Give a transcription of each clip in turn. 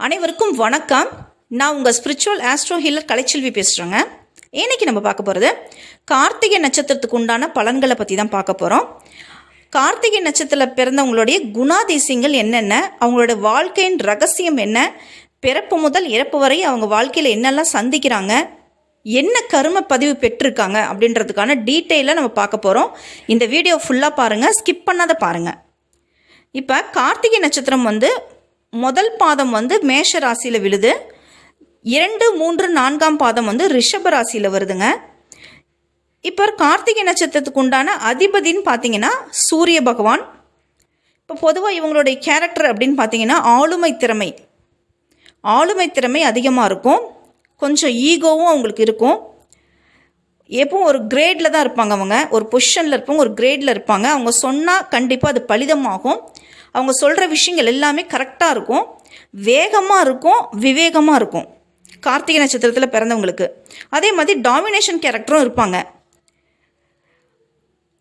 அனைவருக்கும் வணக்கம். நான் உங்கள் ஸ்பிரிச்சுவல் ஆஸ்ட்ரோ ஹீலர் கலைச்செல்வி பேசுகிறேங்க இன்னைக்கு நம்ம பார்க்க போகிறது கார்த்திகை நட்சத்திரத்துக்கு உண்டான பலன்களை பற்றி தான் பார்க்க போகிறோம் கார்த்திகை நட்சத்திரத்தில் பிறந்தவங்களுடைய குணாதிசயங்கள் என்னென்ன அவங்களோட வாழ்க்கையின் ரகசியம் என்ன பிறப்பு முதல் இறப்பு வரை அவங்க வாழ்க்கையில் என்னெல்லாம் சந்திக்கிறாங்க என்ன கரும பதிவு பெற்றிருக்காங்க அப்படின்றதுக்கான டீட்டெயிலாக நம்ம பார்க்க போகிறோம் இந்த வீடியோ ஃபுல்லாக பாருங்கள் ஸ்கிப் பண்ணாத பாருங்கள் இப்போ கார்த்திகை நட்சத்திரம் வந்து முதல் பாதம் வந்து மேஷ ராசியில் விழுது. இரண்டு மூன்று நான்காம் பாதம் வந்து ரிஷப ராசியில் வருதுங்க. இப்போ கார்த்திகை நட்சத்திரத்துக்கு உண்டான அதிபதின்னு பார்த்தீங்கன்னா சூரிய பகவான். இப்போ பொதுவாக இவங்களுடைய கேரக்டர் அப்படின்னு பார்த்தீங்கன்னா ஆளுமை திறமை. ஆளுமை திறமை அதிகமாக இருக்கும். கொஞ்சம் ஈகோவும் அவங்களுக்கு இருக்கும். எப்பவும் ஒரு கிரேடில் தான் இருப்பாங்க அவங்க. ஒரு பொசிஷனில் இருப்பாங்க ஒரு கிரேடில் இருப்பாங்க. அவங்க சொன்னால் கண்டிப்பாக அது பலிதமாகும். அவங்க சொல்கிற விஷயங்கள் எல்லாமே கரெக்டாக இருக்கும். வேகமாக இருக்கும் விவேகமாக இருக்கும். கார்த்திகை நட்சத்திரத்தில் பிறந்தவங்களுக்கு. அதே மாதிரி டாமினேஷன் கேரக்டரும் இருப்பாங்க.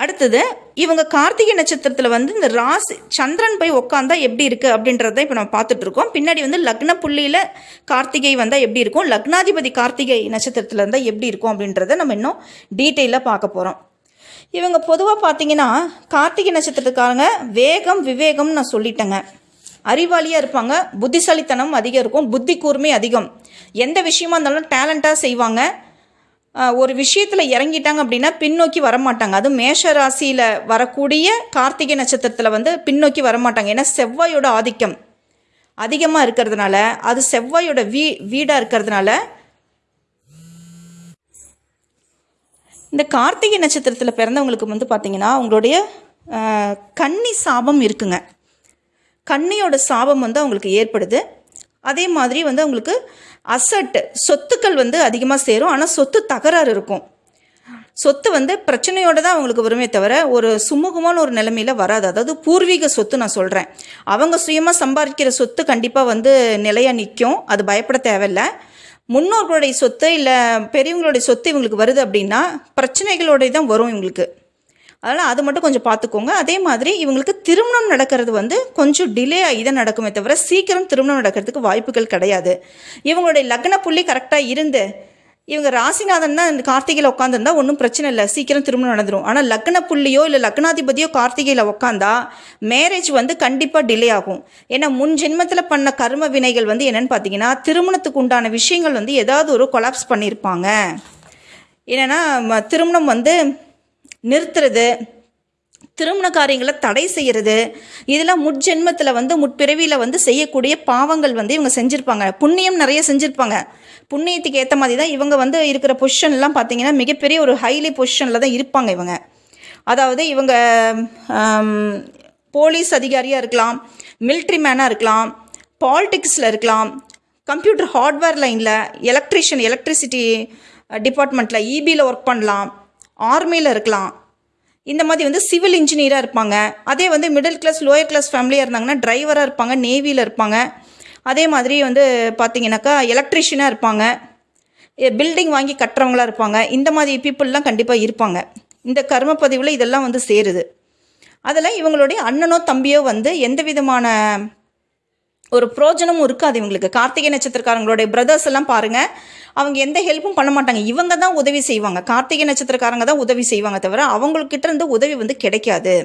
அடுத்தது இவங்க கார்த்திகை நட்சத்திரத்தில் வந்து இந்த ராசி சந்திரன் போய் உட்காந்தா எப்படி இருக்குது அப்படின்றத இப்போ நம்ம பார்த்துட்டு இருக்கோம். பின்னாடி வந்து லக்ன புள்ளியில் கார்த்திகை வந்தால் எப்படி இருக்கும்? லக்னாதிபதி கார்த்திகை நட்சத்திரத்தில் இருந்தால் எப்படி இருக்கும் அப்படின்றத நம்ம இன்னும் டீட்டெயிலாக பார்க்க போகிறோம் இவங்க பொதுவாக பார்த்தீங்கன்னா கார்த்திகை நட்சத்திரத்துக்காரங்க வேகம் விவேகம்னு நான் சொல்லிட்டேங்க. அறிவாளியாக இருப்பாங்க புத்திசாலித்தனம் அதிகம் இருக்கும் புத்தி கூர்மை அதிகம். எந்த விஷயமா இருந்தாலும் டேலண்ட்டாக செய்வாங்க. ஒரு விஷயத்தில் இறங்கிட்டாங்க அப்படின்னா பின்னோக்கி வரமாட்டாங்க. அதுவும் மேஷ ராசியில் வரக்கூடிய கார்த்திகை நட்சத்திரத்தில் வந்து பின்னோக்கி வரமாட்டாங்க. ஏன்னா செவ்வாயோட ஆதிக்கம் அதிகமாக இருக்கிறதுனால அது செவ்வாயோட வீ வீடாக இருக்கிறதுனால இந்த கார்த்திகை நட்சத்திரத்தில் பிறந்தவங்களுக்கு வந்து பார்த்திங்கன்னா அவங்களுடைய கன்னி சாபம் இருக்குங்க. கன்னியோட சாபம் வந்து அவங்களுக்கு ஏற்படுது. அதே மாதிரி வந்து அவங்களுக்கு அசட்டு சொத்துக்கள் வந்து அதிகமாக சேரும். ஆனால் சொத்து தகராறு இருக்கும். சொத்து வந்து பிரச்சனையோடு தான் அவங்களுக்கு வருமே தவிர ஒரு சுமூகமான ஒரு நிலைமையில் வராது. அதாவது பூர்வீக சொத்து நான் சொல்கிறேன் அவங்க சுயமாக சம்பாதிக்கிற சொத்து கண்டிப்பாக வந்து நிலையாக நிற்கும் அது பயப்பட தேவையில்லை. முன்னோர்களுடைய சொத்து இல்லை பெரியவங்களுடைய சொத்து இவங்களுக்கு வருது அப்படின்னா பிரச்சனைகளோடைய தான் வரும் இவங்களுக்கு. அதனால் அது மட்டும் கொஞ்சம் பார்த்துக்கோங்க அதே மாதிரி இவங்களுக்கு திருமணம் நடக்கிறது வந்து கொஞ்சம் டிலே ஆகி தான் நடக்குமே தவிர சீக்கிரம் திருமணம் நடக்கிறதுக்கு வாய்ப்புகள் கிடையாது. இவங்களுடைய லக்ன புள்ளி கரெக்டாக இருந்து இவங்க ராசிநாதன் தான் இந்த கார்த்திகையில் உட்காந்துருந்தா ஒன்றும் பிரச்சனை இல்லை. சீக்கிரம் திருமணம் நடந்துடும் ஆனால் லக்ன புள்ளியோ இல்லை லக்னாதிபதியோ கார்த்திகையில் உட்காந்தா மேரேஜ் வந்து கண்டிப்பாக டிலே ஆகும். ஏன்னா முன் ஜென்மத்தில் பண்ண கர்ம வினைகள் வந்து என்னென்னு பார்த்தீங்கன்னா திருமணத்துக்கு உண்டான விஷயங்கள் வந்து ஏதாவது ஒரு கொலாப்ஸ் பண்ணியிருப்பாங்க என்னென்னா ம- திருமணம் வந்து நிறுத்துறது திருமண காரியங்களை தடை செய்கிறது இதெல்லாம் முட்ஜென்மத்தில் வந்து முற்பிறவியில் வந்து செய்யக்கூடிய பாவங்கள் வந்து இவங்க செஞ்சுருப்பாங்க. புண்ணியம் நிறைய செஞ்சுருப்பாங்க. புண்ணியத்துக்கு ஏற்ற மாதிரி தான் இவங்க வந்து இருக்கிற பொசிஷன்லாம் பார்த்தீங்கன்னா மிகப்பெரிய ஒரு ஹைலி பொசிஷனில் தான் இருப்பாங்க இவங்க. அதாவது இவங்க போலீஸ் அதிகாரியாக இருக்கலாம் மிலிட்ரி மேனாக இருக்கலாம் பாலிடிக்ஸில் இருக்கலாம் கம்ப்யூட்டர் ஹார்ட்வேர் லைனில் எலக்ட்ரிஷியன் எலக்ட்ரிசிட்டி டிபார்ட்மெண்ட்டில் இபியில் ஒர்க் பண்ணலாம். ஆர்மியில் இருக்கலாம். இந்த மாதிரி வந்து சிவில் இன்ஜினியராக இருப்பாங்க. அதே வந்து மிடில் கிளாஸ் லோயர் கிளாஸ் ஃபேமிலியாக இருந்தாங்கன்னா டிரைவராக இருப்பாங்க நேவியில் இருப்பாங்க. அதே மாதிரி வந்து பார்த்தீங்கன்னாக்கா எலக்ட்ரிஷியனாக இருப்பாங்க. பில்டிங் வாங்கி கட்டுறவங்களா இருப்பாங்க. இந்த மாதிரி பீப்புளெலாம் கண்டிப்பாக இருப்பாங்க. இந்த கர்ம பதிவில் இதெல்லாம் வந்து சேருது. அதில் இவங்களுடைய அண்ணனோ தம்பியோ வந்து எந்த விதமான ஒரு பிரோஜனமும் இருக்காது இவங்களுக்கு. கார்த்திகை நட்சத்திரக்காரங்களுடைய பிரதர்ஸ் எல்லாம் பாருங்கள் அவங்க எந்த ஹெல்ப்பும் பண்ண மாட்டாங்க. இவங்க தான் உதவி செய்வாங்க. கார்த்திகை நட்சத்திரக்காரங்க தான் உதவி செய்வாங்க தவிர அவங்கக்கிட்ட இருந்து உதவி வந்து கிடைக்காது.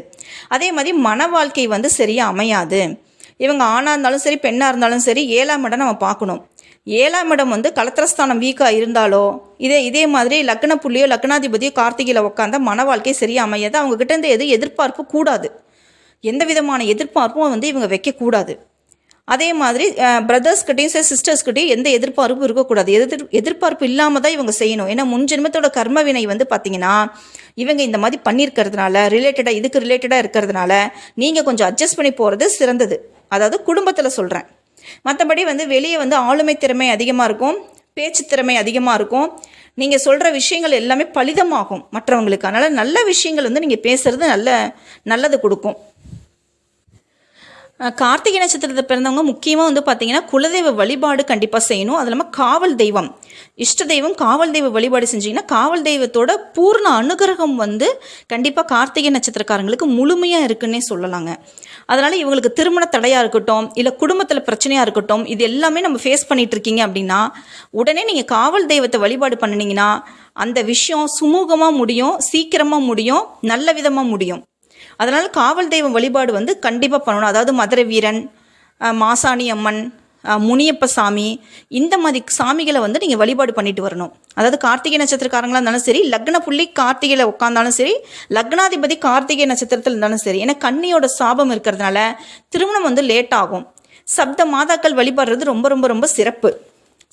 அதே மாதிரி மன வாழ்க்கை வந்து சரியாக அமையாது. இவங்க ஆணாக இருந்தாலும் சரி பெண்ணாக இருந்தாலும் சரி ஏழாம் இடம் நம்ம பார்க்கணும். ஏழாம் இடம் வந்து கலத்திரஸ்தானம் வீக்காக இருந்தாலோ இதே இதே மாதிரி லக்ன புள்ளியோ லக்னாதிபதியோ கார்த்திகையில் உட்காந்தா மன வாழ்க்கை சரியாக அமையாது. அவங்ககிட்ட இருந்து எது எதிர்பார்ப்பு கூடாது. எந்த விதமான எதிர்பார்ப்பும் வந்து இவங்க வைக்கக்கூடாது. அதே மாதிரி பிரதர்ஸ்கிட்டையும் சரி சிஸ்டர்ஸ்கிட்டையும் எந்த எதிர்பார்ப்பும் இருக்கக்கூடாது. எதிர் எதிர்பார்ப்பு இல்லாமல் தான் இவங்க செய்யணும். ஏன்னா முன்ஜென்மத்தோட கர்ம வினை வந்து பார்த்தீங்கன்னா இவங்க இந்த மாதிரி பண்ணியிருக்கிறதுனால ரிலேட்டடாக இதுக்கு ரிலேட்டடாக இருக்கிறதுனால நீங்கள் கொஞ்சம் அட்ஜஸ்ட் பண்ணி போகிறது சிறந்தது. அதாவது குடும்பத்தில் சொல்கிறேன் மற்றபடி வந்து வெளியே வந்து ஆளுமை திறமை அதிகமாக இருக்கும் பேச்சு திறமை அதிகமாக இருக்கும். நீங்கள் சொல்கிற விஷயங்கள் எல்லாமே பலிதமாகும் மற்றவங்களுக்கு. அதனால் நல்ல விஷயங்கள் வந்து நீங்கள் பேசுகிறது நல்ல நல்லது கொடுக்கும். கார்த்திகை நட்சத்திரத்தை பிறந்தவங்க முக்கியமாக வந்து பார்த்தீங்கன்னா குலதெய்வ வழிபாடு கண்டிப்பாக செய்யணும். அது இல்லாமல் காவல் தெய்வம். இஷ்ட தெய்வம் காவல் தெய்வ வழிபாடு செஞ்சீங்கன்னா காவல் தெய்வத்தோட பூர்ண அனுகிரகம் வந்து கண்டிப்பாக கார்த்திகை நட்சத்திரக்காரங்களுக்கு முழுமையாக இருக்குன்னே சொல்லலாங்க. அதனால் இவங்களுக்கு திருமண தடையாக இருக்கட்டும் இல்லை குடும்பத்தில் பிரச்சனையாக இருக்கட்டும் இது எல்லாமே நம்ம ஃபேஸ் பண்ணிட்டு இருக்கீங்க அப்படின்னா உடனே நீங்கள் காவல் தெய்வத்தை வழிபாடு பண்ணினீங்கன்னா அந்த விஷயம் சுமூகமாக முடியும் சீக்கிரமாக முடியும் நல்ல விதமாக முடியும். அதனால் காவல் தெய்வம் வழிபாடு வந்து கண்டிப்பாக பண்ணணும். அதாவது மதுரை வீரன் மாசாணி அம்மன் முனியப்ப சாமி இந்த மாதிரி சாமிகளை வந்து நீங்கள் வழிபாடு பண்ணிட்டு வரணும். அதாவது கார்த்திகை நட்சத்திரக்காரங்களாக இருந்தாலும் சரி லக்ன புள்ளி கார்த்திகையில் உட்காந்தாலும் சரி லக்னாதிபதி கார்த்திகை நட்சத்திரத்தில் இருந்தாலும் சரி ஏன்னா கண்ணியோட சாபம் இருக்கிறதுனால திருமணம் வந்து லேட் ஆகும். சப்த மாதாக்கள் வழிபடுறது ரொம்ப ரொம்ப ரொம்ப சிறப்பு.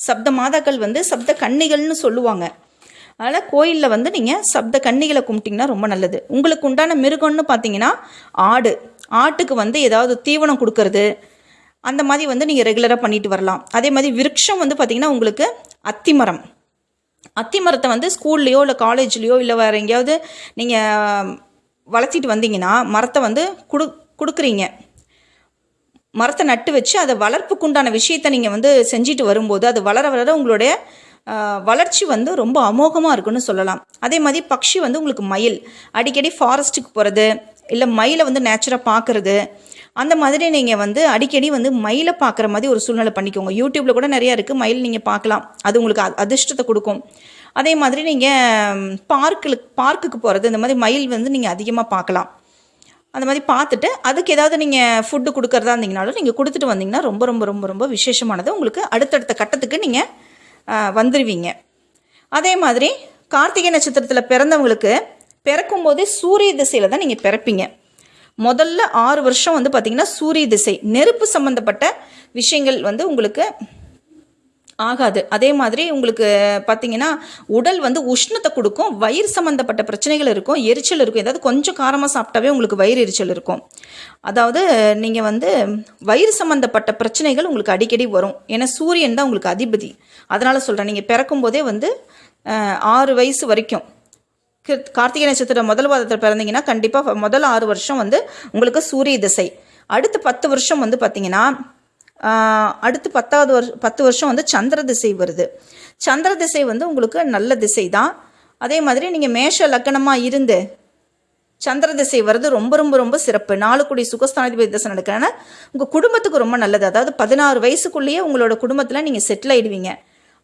சப்த மாதாக்கள் வந்து சப்த கன்னிகள்னு சொல்லுவாங்க. அதனால் கோயிலில் வந்து நீங்கள் சப்த கன்னிகளை கும்பிட்டிங்கன்னா ரொம்ப நல்லது. உங்களுக்கு உண்டான மிருகம்னு பார்த்தீங்கன்னா ஆடு. ஆட்டுக்கு வந்து ஏதாவது தீவனம் கொடுக்கறது அந்த மாதிரி வந்து நீங்கள் ரெகுலராக பண்ணிட்டு வரலாம். அதே மாதிரி விருட்சம் வந்து பார்த்திங்கன்னா உங்களுக்கு அத்திமரம் அத்திமரத்தை வந்து ஸ்கூல்லையோ இல்லை காலேஜ்லேயோ இல்லை வேறு எங்கேயாவது நீங்கள் வளர்த்திட்டு வந்தீங்கன்னா மரத்தை வந்து குடு கொடுக்குறீங்க. மரத்தை நட்டு வச்சு அதை வளர்ப்புக்குண்டான விஷயத்தை நீங்கள் வந்து செஞ்சுட்டு வரும்போது அது வளர வளர உங்களுடைய வளர்ச்சி வந்து ரொம்ப அமோகமாக இருக்குன்னு சொல்லலாம். அதே மாதிரி பக்ஷி வந்து உங்களுக்கு மயில். அடிக்கடி ஃபாரஸ்ட்டுக்கு போகிறது இல்லை மயிலை வந்து நேச்சராக பார்க்குறது அந்த மாதிரி நீங்கள் வந்து அடிக்கடி வந்து மயிலை பார்க்குற மாதிரி ஒரு சூழ்நிலை பண்ணிக்கோங்க. யூடியூப்பில் கூட நிறையா இருக்குது மயில் நீங்கள் பார்க்கலாம். அது உங்களுக்கு அதிர்ஷ்டத்தை கொடுக்கும். அதே மாதிரி நீங்கள் பார்க்கில் பார்க்குக்கு போகிறது இந்த மாதிரி மயில் வந்து நீங்கள் அதிகமாக பார்க்கலாம். அந்த மாதிரி பார்த்துட்டு அதுக்கு ஏதாவது நீங்கள் ஃபுட்டு கொடுக்குறதா இருந்தீங்கனாலும் நீங்கள் கொடுத்துட்டு வந்தீங்கன்னா ரொம்ப ரொம்ப ரொம்ப ரொம்ப விசேஷமானது. உங்களுக்கு அடுத்தடுத்த கட்டத்துக்கு நீங்கள் வந்துடுவீங்க அதே மாதிரி கார்த்திகை நட்சத்திரத்தில் பிறந்தவங்களுக்கு பிறக்கும் போதே சூரிய திசையில் தான் நீங்கள் பிறப்பீங்க. முதல்ல ஆறு வருஷம் வந்து பார்த்திங்கன்னா சூரிய திசை நெருப்பு சம்மந்தப்பட்ட விஷயங்கள் வந்து உங்களுக்கு ஆகாது. அதே மாதிரி உங்களுக்கு பார்த்தீங்கன்னா உடல் வந்து உஷ்ணத்தை கொடுக்கும் வயிறு சம்மந்தப்பட்ட பிரச்சனைகள் இருக்கும் எரிச்சல் இருக்கும் ஏதாவது கொஞ்சம் காரமாக சாப்பிட்டாவே உங்களுக்கு வயிறு எரிச்சல் இருக்கும். அதாவது நீங்கள் வந்து வயிறு சம்மந்தப்பட்ட பிரச்சனைகள் உங்களுக்கு அடிக்கடி வரும். ஏன்னா சூரியன் தான் உங்களுக்கு அதிபதி. அதனால் சொல்கிறேன் நீங்கள் பிறக்கும் போதே வந்து ஆறு வயசு வரைக்கும் கார்த்திகை நட்சத்திரம் முதல் வாதத்தில் பிறந்தீங்கன்னா கண்டிப்பாக முதல் ஆறு வருஷம் வந்து உங்களுக்கு சூரிய திசை. அடுத்து பத்து வருஷம் வந்து பார்த்தீங்கன்னா அடுத்து பத்தாவது வருஷம் பத்து வருஷம் வந்து சந்திர திசை வருது. சந்திர திசை வந்து உங்களுக்கு நல்ல திசை தான். அதே மாதிரி நீங்கள் மேஷ லக்கணமாக இருந்து சந்திர திசை வர்றது ரொம்ப ரொம்ப ரொம்ப சிறப்பு. நாலு கோடி சுகஸ்தானாதிபதி திசை நடக்கிறனால உங்கள் குடும்பத்துக்கு ரொம்ப நல்லது. அதாவது பதினாறு வயசுக்குள்ளேயே உங்களோட குடும்பத்தில் நீங்கள் செட்டில் ஆயிடுவீங்க.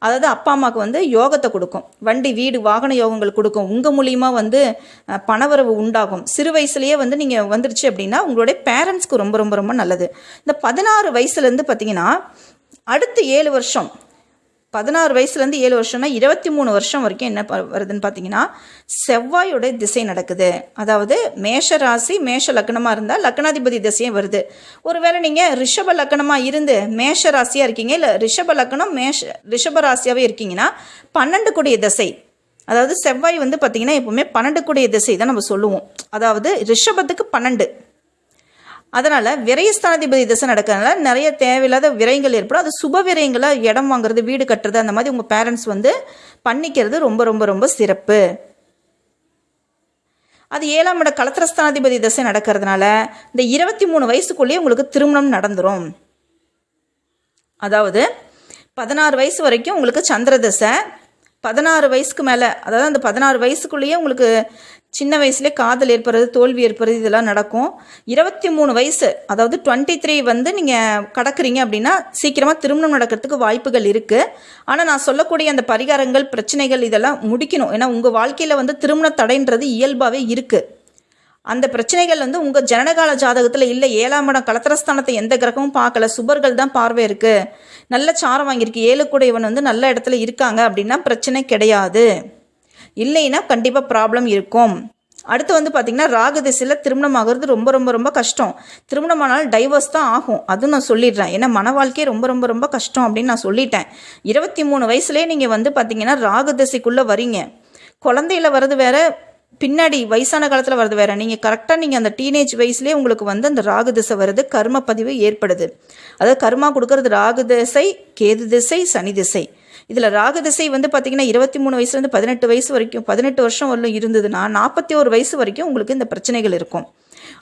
அதாவது அப்பா அம்மாவுக்கு வந்து யோகத்தை கொடுக்கும். வண்டி வீடு வாகன யோகங்கள் கொடுக்கும். உங்கள் மூலியமாக வந்து பணவரவு உண்டாகும். சிறு வயசுலேயே வந்து நீங்கள் வந்துருச்சு அப்படின்னா உங்களுடைய பேரண்ட்ஸ்க்கு ரொம்ப ரொம்ப ரொம்ப நல்லது. இந்த பதினாறு வயசுலேருந்து பார்த்தீங்கன்னா அடுத்த ஏழு வருஷம் பதினாறு வயசுலேருந்து ஏழு வருஷம்னா இருபத்தி மூணு வருஷம் வரைக்கும் என்ன வருதுன்னு பார்த்தீங்கன்னா செவ்வாயோட திசை நடக்குது. அதாவது மேஷ ராசி மேஷ லக்னமாக இருந்தால் லக்னாதிபதி திசையும் வருது. ஒருவேளை நீங்கள் ரிஷப லக்னமாக இருந்து மேஷ ராசியாக இருக்கீங்க இல்லை ரிஷப லக்னம் மேஷ ரிஷப ராசியாகவே இருக்கீங்கன்னா பன்னெண்டு கூடிய திசை அதாவது செவ்வாய் வந்து பார்த்தீங்கன்னா எப்போவுமே பன்னெண்டு கூடிய திசை தான் நம்ம சொல்லுவோம். அதாவது ரிஷபத்துக்கு பன்னெண்டு. அதனால் விரயஸ்தானாதிபதி திசை நடக்கிறதுனால நிறைய தேவையில்லாத விரயங்கள் ஏற்படும். அது சுப விரயங்களாக இடம் வாங்குறது வீடு கட்டுறது அந்த மாதிரி உங்கள் பேரண்ட்ஸ் வந்து பண்ணிக்கிறது ரொம்ப ரொம்ப ரொம்ப சிறப்பு. அது ஏழாம் இட கலத்திரஸ்தானாதிபதி திசை நடக்கிறதுனால இந்த இருபத்தி மூணு வயசுக்குள்ளேயே உங்களுக்கு திருமணம் நடந்துடும் அதாவது பதினாறு வயசு வரைக்கும் உங்களுக்கு சந்திர தசை பதினாறு வயசுக்கு மேலே அதாவது அந்த பதினாறு வயசுக்குள்ளேயே உங்களுக்கு சின்ன வயசுலேயே காதல் ஏற்படுறது தோல்வி ஏற்படுறது இதெல்லாம் நடக்கும். இருபத்தி மூணு வயசு அதாவது டுவெண்ட்டி த்ரீ வந்து நீங்கள் கடக்குறீங்க அப்படின்னா சீக்கிரமாக திருமணம் நடக்கிறதுக்கு வாய்ப்புகள் இருக்குது ஆனால் நான் சொல்லக்கூடிய அந்த பரிகாரங்கள் பிரச்சனைகள் இதெல்லாம் முடிக்கணும். ஏன்னா உங்கள் வாழ்க்கையில் வந்து திருமண தடைன்றது இயல்பாகவே இருக்குது அந்த பிரச்சனைகள் வந்து உங்கள் ஜனனகால ஜாதகத்தில் இல்லை. ஏழாம் இடம் கலத்திரஸ்தானத்தை எந்த கிரகமும் பார்க்கல. சுபர்கள் தான் பார்வை இருக்குது நல்ல சாரம் வாங்கியிருக்கு. ஏழுக்குடையவன் வந்து நல்ல இடத்துல இருக்காங்க அப்படின்னா பிரச்சனை கிடையாது. இல்லைன்னா கண்டிப்பாக ப்ராப்ளம் இருக்கும். அடுத்து வந்து பார்த்திங்கன்னா ராகு திசையில் திருமணம் ஆகிறது ரொம்ப ரொம்ப ரொம்ப கஷ்டம். திருமணம் ஆனாலும் டைவர்ஸ் தான் ஆகும். அதுவும் நான் சொல்லிடுறேன். ஏன்னா மன வாழ்க்கையே ரொம்ப ரொம்ப ரொம்ப கஷ்டம் அப்படின்னு நான் சொல்லிட்டேன். இருபத்தி மூணு வயசுலேயே நீங்கள் வந்து பார்த்தீங்கன்னா ராகு திசைக்குள்ளே வரீங்க. குழந்தையில வர்றது வேற பின்னாடி வயசான காலத்தில் வர்றது வேற. நீங்கள் கரெக்டாக நீங்கள் அந்த டீனேஜ் வயசுலேயே உங்களுக்கு வந்து அந்த ராகு திசை வருது கர்ம பதிவு ஏற்படுது. அதாவது கர்மா கொடுக்கறது ராகு திசை கேது திசை சனி திசை. இதில் ராகதிசை வந்து பார்த்திங்கன்னா இருபத்தி மூணு வயசுலேருந்து பதினெட்டு வயசு வரைக்கும் பதினெட்டு வருஷம் வரலும் இருந்ததுன்னா நாற்பத்தி ஒரு வயசு வரைக்கும் உங்களுக்கு இந்த பிரச்சனைகள் இருக்கும்.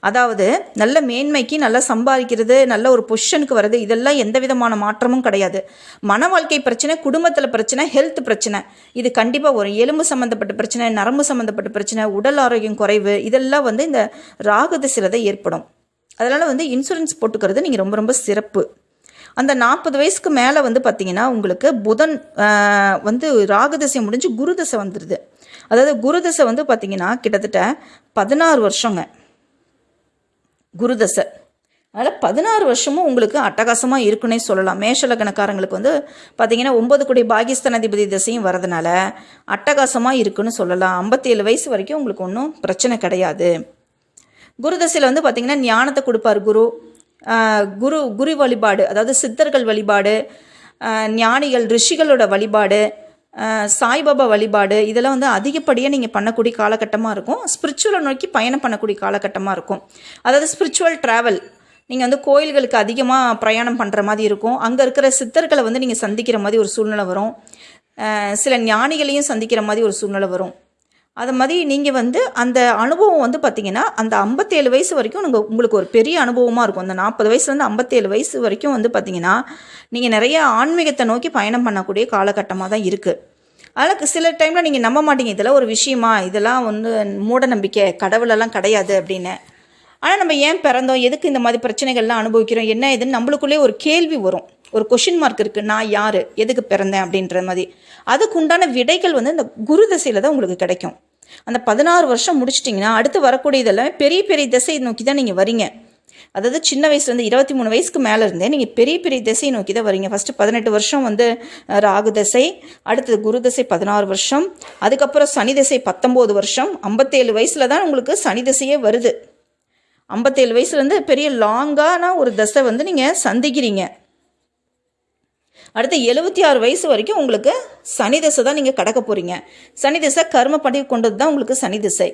அதாவது நல்ல மேன்மைக்கு நல்லா சம்பாதிக்கிறது நல்ல ஒரு பொசிஷனுக்கு வர்றது இதெல்லாம் எந்த விதமான மாற்றமும் கிடையாது. மன வாழ்க்கை பிரச்சனை குடும்பத்தில் பிரச்சனை ஹெல்த் பிரச்சனை. இது கண்டிப்பாக ஒரு எலும்பு சம்மந்தப்பட்ட பிரச்சனை நரம்பு சம்மந்தப்பட்ட பிரச்சனை உடல் ஆரோக்கியம் குறைவு இதெல்லாம் வந்து இந்த ராகு திசையில் ஏற்படும். அதனால் வந்து இன்சூரன்ஸ் போட்டுக்கிறது நீங்கள் ரொம்ப ரொம்ப சிறப்பு. அந்த நாற்பது வயசுக்கு மேலே வந்து பார்த்தீங்கன்னா உங்களுக்கு புதன் வந்து ராகுதசை முடிஞ்சு குருதசை வந்துடுது அதாவது குருதசை வந்து பார்த்தீங்கன்னா கிட்டத்தட்ட பதினாறு வருஷங்க. குருதசை. அதனால் பதினாறு வருஷமும் உங்களுக்கு அட்டகாசமாக இருக்குன்னே சொல்லலாம். மேஷலக்கணக்காரங்களுக்கு வந்து பார்த்தீங்கன்னா ஒன்பது கோடி பாகிஸ்தானாதிபதி திசையும் வரதுனால அட்டகாசமாக இருக்குன்னு சொல்லலாம். ஐம்பத்தேழு வயசு வரைக்கும் உங்களுக்கு ஒன்றும் பிரச்சனை கிடையாது. குரு தசையில் வந்து பார்த்தீங்கன்னா ஞானத்தை கொடுப்பார் குரு. குரு குரு வழிபாடு அதாவது சித்தர்கள் வழிபாடு ஞானிகள் ரிஷிகளோட வழிபாடு சாய்பாபா வழிபாடு இதெல்லாம் வந்து அதிகப்படியாக நீங்கள் பண்ணக்கூடிய காலகட்டமாக இருக்கும். ஸ்பிரிச்சுவலை நோக்கி பயணம் பண்ணக்கூடிய காலகட்டமாக இருக்கும். அதாவது ஸ்பிரிச்சுவல் ட்ராவல் நீங்கள் வந்து கோயில்களுக்கு அதிகமாக பிரயாணம் பண்ணுற மாதிரி இருக்கும். அங்கே இருக்கிற சித்தர்களை வந்து நீங்கள் சந்திக்கிற மாதிரி ஒரு சூழ்நிலை வரும். சில ஞானிகளையும் சந்திக்கிற மாதிரி ஒரு சூழ்நிலை வரும். அது மாதிரி நீங்கள் வந்து அந்த அனுபவம் வந்து பார்த்தீங்கன்னா அந்த ஐம்பத்தேழு வயசு வரைக்கும் நீங்கள் உங்களுக்கு ஒரு பெரிய அனுபவமாக இருக்கும். அந்த நாற்பது வயசுலேருந்து ஐம்பத்தேழு வயசு வரைக்கும் வந்து பார்த்தீங்கன்னா நீங்கள் நிறைய ஆன்மீகத்தை நோக்கி பயணம் பண்ணக்கூடிய காலகட்டமாக தான் இருக்குது அதனால் சில டைமில் நீங்கள் நம்ப மாட்டீங்க இதெல்லாம் ஒரு விஷயமா இதெல்லாம் வந்து மூட நம்பிக்கை கடவுளெல்லாம் கிடையாது அப்படின்னு. ஆனால் நம்ம ஏன் பிறந்தோம்? எதுக்கு இந்த மாதிரி பிரச்சனைகள்லாம் அனுபவிக்கிறோம்? என்ன இதுன்னு நம்மளுக்குள்ளே ஒரு கேள்வி வரும். ஒரு கொஷின் மார்க் இருக்குது நான் யார்? எதுக்கு பிறந்தேன்? அப்படின்ற மாதிரி. அதுக்கு உண்டான விடைகள் வந்து இந்த குரு தசையில் தான் உங்களுக்கு கிடைக்கும். அந்த பதினாறு வருஷம் முடிச்சிட்டிங்கன்னா அடுத்து வரக்கூடிய இதெல்லாம் பெரிய பெரிய திசையை நோக்கி தான் நீங்கள் வரீங்க. அதாவது சின்ன வயசுலேருந்து இருபத்தி மூணு வயசுக்கு மேலே இருந்தே நீங்கள் பெரிய பெரிய திசையை நோக்கி தான் வரீங்க. ஃபஸ்ட்டு பதினெட்டு வருஷம் வந்து ராகு தசை அடுத்தது குரு தசை பதினாறு வருஷம் அதுக்கப்புறம் சனி திசை பத்தொம்போது வருஷம் ஐம்பத்தேழு வயசில் தான் உங்களுக்கு சனி தசையே வருது. ஐம்பத்தேழு வயசுலேருந்து பெரிய லாங்கான ஒரு தசை வந்து நீங்கள் சந்திக்கிறீங்க. அடுத்து எழுபத்தி ஆறு வயசு வரைக்கும் உங்களுக்கு சனி திசை தான் நீங்கள் கடக்க போகிறீங்க சனி திசை கர்ம படி கொண்டது தான் உங்களுக்கு சனி திசை.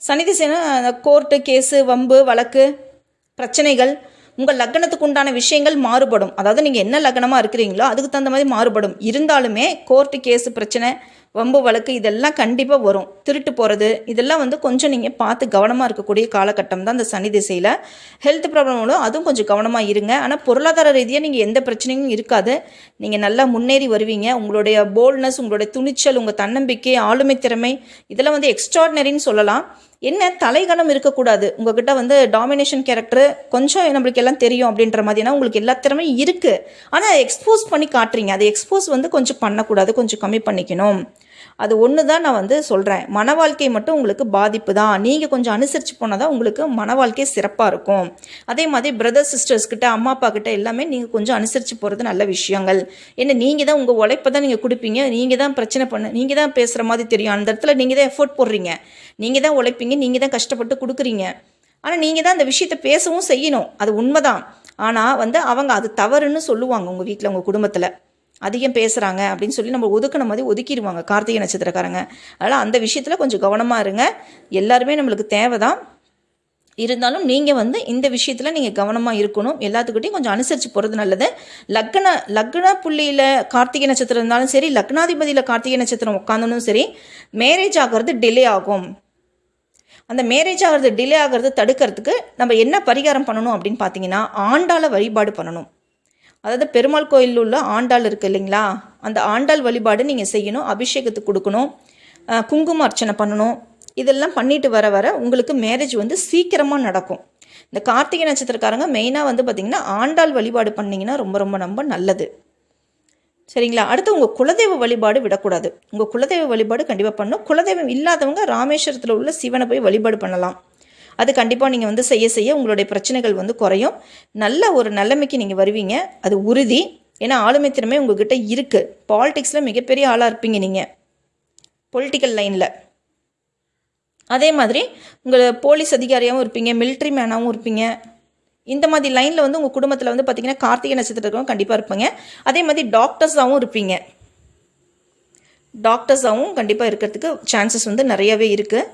சனி திசைன்னா கோர்ட்டு கேஸு வம்பு வழக்கு பிரச்சனைகள் உங்கள் லக்னத்துக்கு உண்டான விஷயங்கள் மாறுபடும். அதாவது நீங்கள் என்ன லக்னமாக இருக்கிறீங்களோ அதுக்கு தகுந்த மாதிரி மாறுபடும். இருந்தாலுமே கோர்ட்டு கேஸு பிரச்சனை வம்பு வழக்கு இதெல்லாம் கண்டிப்பாக வரும். திருட்டு போகிறது இதெல்லாம் வந்து கொஞ்சம் நீங்கள் பார்த்து கவனமாக இருக்கக்கூடிய காலகட்டம் தான் இந்த சனி திசையில். ஹெல்த் ப்ராப்ளம் வரும் அதுவும் கொஞ்சம் கவனமாக இருங்க. ஆனால் பொருளாதார ரீதியாக நீங்கள் எந்த பிரச்சனையும் இருக்காது. நீங்கள் நல்லா முன்னேறி வருவீங்க. உங்களுடைய போல்ட்னஸ் உங்களுடைய துணிச்சல் உங்கள் தன்னம்பிக்கை ஆளுமை திறமை இதெல்லாம் வந்து எக்ஸ்ட்ராடினரின்னு சொல்லலாம். என்ன தலைகணம் இருக்கக்கூடாது? உங்ககிட்ட வந்து டாமினேஷன் கேரக்டர் கொஞ்சம் நம்மளுக்கு எல்லாம் தெரியும் அப்படின்ற மாதிரினா உங்களுக்கு எல்லா திறமையும் இருக்குது ஆனால் எக்ஸ்போஸ் பண்ணி காட்டுறீங்க. அதை எக்ஸ்போஸ் வந்து கொஞ்சம் பண்ணக்கூடாது. கொஞ்சம் கம்மி பண்ணிக்கணும். அது ஒன்று தான் நான் வந்து சொல்கிறேன் மன வாழ்க்கை மட்டும் உங்களுக்கு பாதிப்பு தான். நீங்கள் கொஞ்சம் அனுசரித்து போனால் தான் உங்களுக்கு மன வாழ்க்கை சிறப்பாக இருக்கும். அதே மாதிரி பிரதர் சிஸ்டர்ஸ் கிட்ட அம்மா அப்பா கிட்ட எல்லாமே நீங்கள் கொஞ்சம் அனுசரித்து போகிறது நல்ல விஷயங்கள். ஏன்னா நீங்கள் தான் உங்கள் உழைப்பை தான் நீங்கள் கொடுப்பீங்க. நீங்கள் தான் பிரச்சனை பண்ண நீங்கள் தான் பேசுகிற மாதிரி தெரியும். அந்த இடத்துல நீங்கள் தான் எஃபோர்ட் போடுறீங்க. நீங்கள் தான் உழைப்பீங்க. நீங்கள் தான் கஷ்டப்பட்டு கொடுக்குறீங்க. ஆனால் நீங்கள் தான் அந்த விஷயத்தை பேசவும் செய்யணும். அது உண்மைதான். ஆனால் வந்து அவங்க அது தவறுன்னு சொல்லுவாங்க உங்கள் வீட்டில் உங்கள் குடும்பத்தில். அதிகம் பேசுகிறாங்க அப்படின்னு சொல்லி நம்ம ஒதுக்கின மாதிரி ஒதுக்கிடுவாங்க கார்த்திகை நட்சத்திரக்காரங்க. அதனால் அந்த விஷயத்தில் கொஞ்சம் கவனமாக இருங்க. எல்லாருமே நம்மளுக்கு தேவை தான் இருந்தாலும் நீங்கள் வந்து இந்த விஷயத்தில் நீங்கள் கவனமாக இருக்கணும். எல்லாத்துக்கிட்டையும் கொஞ்சம் அனுசரித்து போகிறது நல்லது. லக்ன லக்ன புள்ளியில் கார்த்திகை நட்சத்திரம் இருந்தாலும் சரி லக்னாதிபதியில் கார்த்திகை நட்சத்திரம் உட்காந்தனும் சரி மேரேஜ் ஆகிறது டிலே ஆகும். அந்த மேரேஜ் ஆகிறது டிலே ஆகிறது தடுக்கிறதுக்கு நம்ம என்ன பரிகாரம் பண்ணணும் அப்படின்னு பார்த்தீங்கன்னா ஆண்டாள வழிபாடு பண்ணணும். அதாவது பெருமாள் கோயிலில் உள்ள ஆண்டாள் இருக்குது இல்லைங்களா? அந்த ஆண்டாள் வழிபாடு நீங்கள் செய்யணும் அபிஷேகத்துக்கு கொடுக்கணும் குங்கும அர்ச்சனை பண்ணணும். இதெல்லாம் பண்ணிட்டு வர வர உங்களுக்கு மேரேஜ் வந்து சீக்கிரமாக நடக்கும். இந்த கார்த்திகை நட்சத்திரக்காரங்க மெயினாக வந்து பார்த்திங்கன்னா ஆண்டாள் வழிபாடு பண்ணிங்கன்னா ரொம்ப ரொம்ப ரொம்ப நல்லது. சரிங்களா? அடுத்து உங்கள் குலதெய்வ வழிபாடு விடக்கூடாது. உங்கள் குலதெய்வ வழிபாடு கண்டிப்பாக பண்ணணும். குலதெய்வம் இல்லாதவங்க ராமேஸ்வரத்தில் உள்ள சிவனை போய் வழிபாடு பண்ணலாம். அது கண்டிப்பாக நீங்கள் வந்து செய்ய செய்ய உங்களுடைய பிரச்சனைகள் வந்து குறையும். நல்ல ஒரு நிலைமைக்கு நீங்கள் வருவீங்க. அது உறுதி. ஏன்னா ஆளுமை திறமை உங்ககிட்ட இருக்குது பாலிடிக்ஸில் மிகப்பெரிய ஆளாக இருப்பீங்க நீங்கள் பொலிட்டிக்கல் லைனில் அதே மாதிரி உங்கள் போலீஸ் அதிகாரியாகவும் இருப்பீங்க. மிலிட்ரி மேனாகவும் இருப்பீங்க. இந்த மாதிரி லைனில் வந்து உங்கள் குடும்பத்தில் வந்து பார்த்தீங்கன்னா கார்த்திகை நட்சத்திரத்துக்கும் கண்டிப்பாக இருப்பீங்க. அதே மாதிரி டாக்டர்ஸாகவும் இருப்பீங்க. டாக்டர்ஸாகவும் கண்டிப்பாக இருக்கிறதுக்கு சான்சஸ் வந்து நிறையவே இருக்குது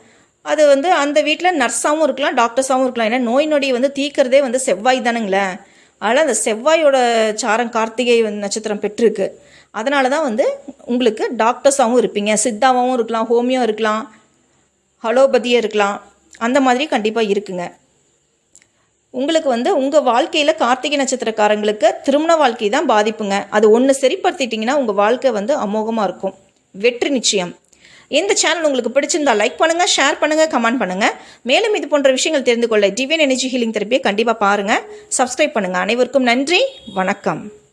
அது வந்து அந்த வீட்டில் நர்ஸாகவும் இருக்கலாம் டாக்டர்ஸாகவும் இருக்கலாம். ஏன்னா நோய் நொடியை வந்து தீக்கிறதே வந்து செவ்வாய் தானுங்களே. அதனால் அந்த செவ்வாயோட சாரம் கார்த்திகை நட்சத்திரம் பெற்றிருக்கு. அதனால தான் வந்து உங்களுக்கு டாக்டர்ஸாகவும் இருப்பீங்க. சித்தாவாகவும் இருக்கலாம் ஹோமியோ இருக்கலாம் ஹலோபதியாக இருக்கலாம். அந்த மாதிரி கண்டிப்பாக இருக்குங்க. உங்களுக்கு வந்து உங்கள் வாழ்க்கையில் கார்த்திகை நட்சத்திரக்காரங்களுக்கு திருமண வாழ்க்கை தான் பாதிப்புங்க. அது ஒன்று சரிப்படுத்திட்டிங்கன்னா உங்கள் வாழ்க்கை வந்து அமோகமாக இருக்கும். வெற்றி நிச்சயம். இந்த சேனல் உங்களுக்கு பிடிச்சிருந்தா லைக் பண்ணுங்கள் ஷேர் பண்ணுங்கள் கமெண்ட் பண்ணுங்கள் மேலும் இது போன்ற விஷயங்கள் தெரிந்து கொள்ள டிவியன் எனர்ஜி ஹீலிங் தெரப்பியை கண்டிப்பாக பாருங்கள் சப்ஸ்கிரைப் பண்ணுங்கள் அனைவருக்கும் நன்றி. வணக்கம்.